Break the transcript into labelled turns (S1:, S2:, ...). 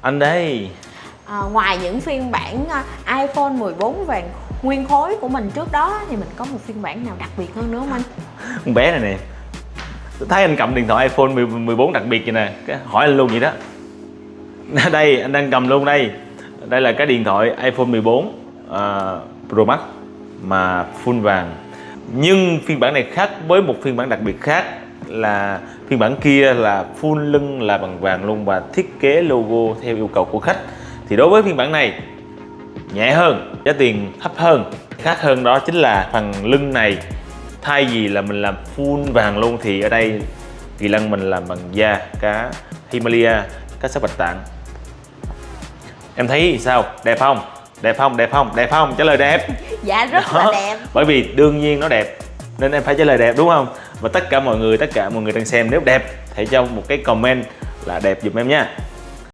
S1: Anh đây
S2: à, ngoài những phiên bản à, iPhone 14 vàng nguyên khối của mình trước đó thì mình có một phiên bản nào đặc biệt hơn nữa không anh?
S1: Con bé này nè. Tôi thấy anh cầm điện thoại iPhone 10 14 đặc biệt vậy nè. Cái Hỏi anh luôn vậy đó. Đây anh đang cầm luôn đây. Đây là cái điện thoại iPhone 14 uh, Pro Max Mà full vàng. Nhưng phiên bản này khác với một phiên bản đặc biệt khác Là phiên bản kia là full lưng là bằng vàng luôn Và thiết kế logo theo yêu cầu của khách. Thì đối với phiên bản này Nhẹ hơn, giá tiền thấp hơn. Khác hơn đó chính là phần lưng này thay vì là mình làm full vàng luôn thì ở đây kỳ lân mình làm bằng da cá Himalaya cá sấu bạch tạng. Em thấy sao? Đẹp không? Đẹp không? Đẹp không? Đẹp không? Trả lời đẹp.
S2: Dạ rất
S1: Đó.
S2: là đẹp.
S1: Bởi vì đương nhiên nó đẹp nên em phải trả lời đẹp đúng không và tất cả mọi người, tất cả mọi người đang xem, nếu đẹp, hãy cho một cái comment là đẹp giùm em nha.